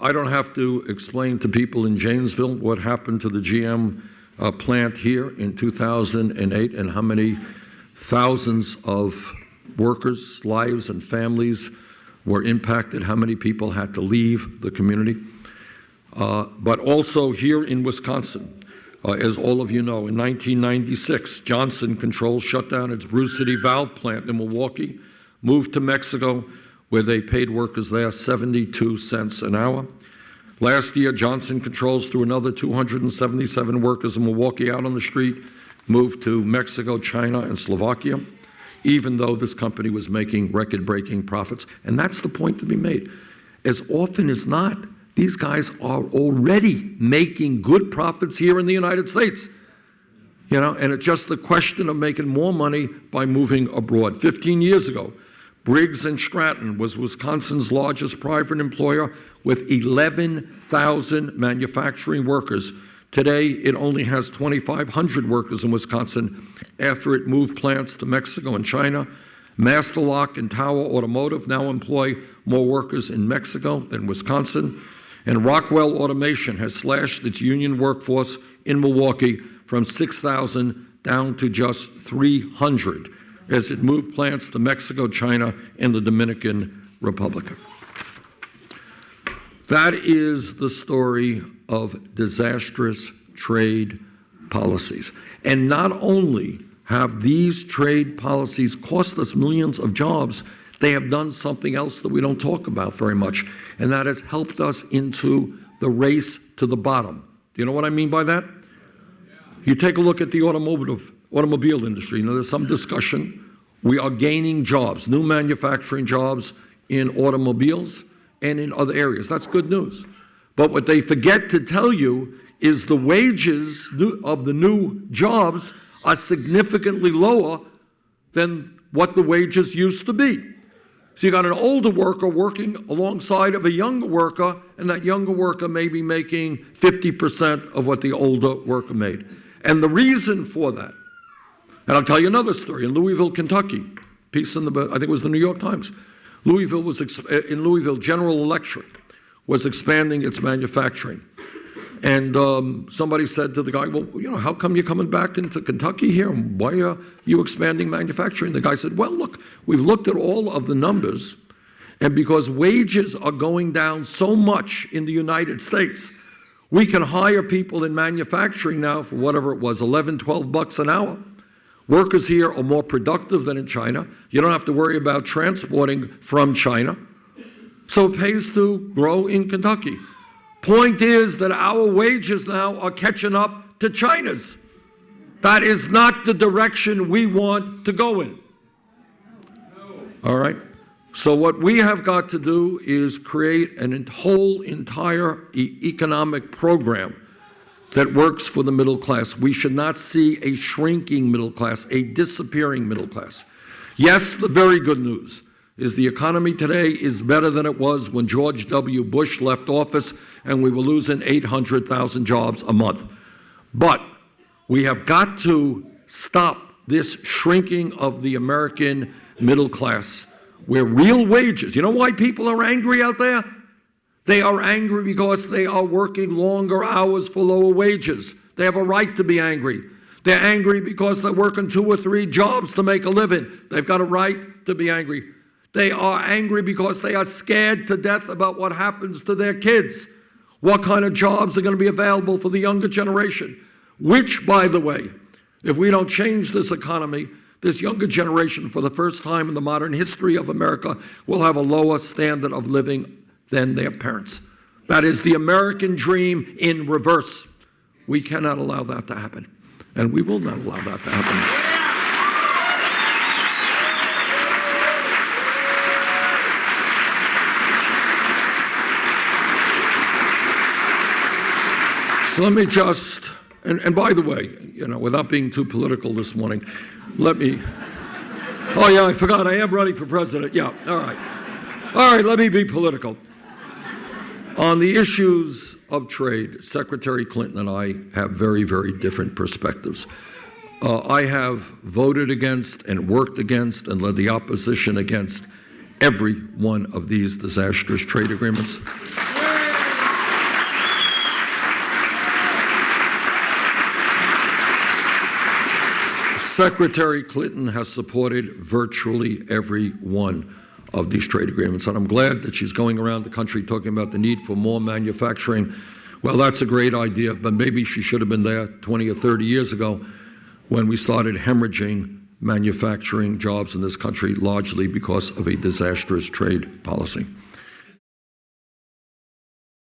I don't have to explain to people in Janesville what happened to the GM uh, plant here in 2008 and how many thousands of workers, lives, and families were impacted, how many people had to leave the community. Uh, but also here in Wisconsin, uh, as all of you know, in 1996, Johnson Controls shut down its Bruce City valve plant in Milwaukee, moved to Mexico, where they paid workers there 72 cents an hour. Last year, Johnson Controls threw another 277 workers in Milwaukee out on the street, moved to Mexico, China, and Slovakia, even though this company was making record-breaking profits. And that's the point to be made. As often as not, these guys are already making good profits here in the United States. You know, and it's just the question of making more money by moving abroad. 15 years ago, Briggs and Stratton was Wisconsin's largest private employer with 11,000 manufacturing workers. Today, it only has 2,500 workers in Wisconsin after it moved plants to Mexico and China. Master Lock and Tower Automotive now employ more workers in Mexico than Wisconsin. And Rockwell Automation has slashed its union workforce in Milwaukee from 6,000 down to just 300 as it moved plants to Mexico, China, and the Dominican Republic. That is the story of disastrous trade policies. And not only have these trade policies cost us millions of jobs, they have done something else that we don't talk about very much, and that has helped us into the race to the bottom. Do you know what I mean by that? You take a look at the automotive automobile industry. You know, there's some discussion. We are gaining jobs, new manufacturing jobs in automobiles and in other areas. That's good news. But what they forget to tell you is the wages of the new jobs are significantly lower than what the wages used to be. So you got an older worker working alongside of a younger worker, and that younger worker may be making 50% of what the older worker made. And the reason for that and I'll tell you another story. In Louisville, Kentucky, piece in the, I think it was the New York Times, Louisville was, in Louisville, General Electric was expanding its manufacturing. And um, somebody said to the guy, well, you know, how come you're coming back into Kentucky here? Why are you expanding manufacturing? The guy said, well, look, we've looked at all of the numbers, and because wages are going down so much in the United States, we can hire people in manufacturing now for whatever it was, 11, 12 bucks an hour. Workers here are more productive than in China. You don't have to worry about transporting from China. So it pays to grow in Kentucky. Point is that our wages now are catching up to China's. That is not the direction we want to go in. All right? So what we have got to do is create an whole entire e economic program that works for the middle class. We should not see a shrinking middle class, a disappearing middle class. Yes, the very good news is the economy today is better than it was when George W. Bush left office and we were losing 800,000 jobs a month. But we have got to stop this shrinking of the American middle class where real wages, you know why people are angry out there? They are angry because they are working longer hours for lower wages. They have a right to be angry. They're angry because they're working two or three jobs to make a living. They've got a right to be angry. They are angry because they are scared to death about what happens to their kids. What kind of jobs are going to be available for the younger generation? Which, by the way, if we don't change this economy, this younger generation, for the first time in the modern history of America, will have a lower standard of living than their parents. That is the American dream in reverse. We cannot allow that to happen. And we will not allow that to happen. So let me just, and, and by the way, you know, without being too political this morning, let me, oh yeah, I forgot, I am running for president. Yeah, all right. All right, let me be political. On the issues of trade, Secretary Clinton and I have very, very different perspectives. Uh, I have voted against and worked against and led the opposition against every one of these disastrous trade agreements. Secretary Clinton has supported virtually every one of these trade agreements, and I'm glad that she's going around the country talking about the need for more manufacturing. Well, that's a great idea, but maybe she should have been there 20 or 30 years ago when we started hemorrhaging manufacturing jobs in this country largely because of a disastrous trade policy.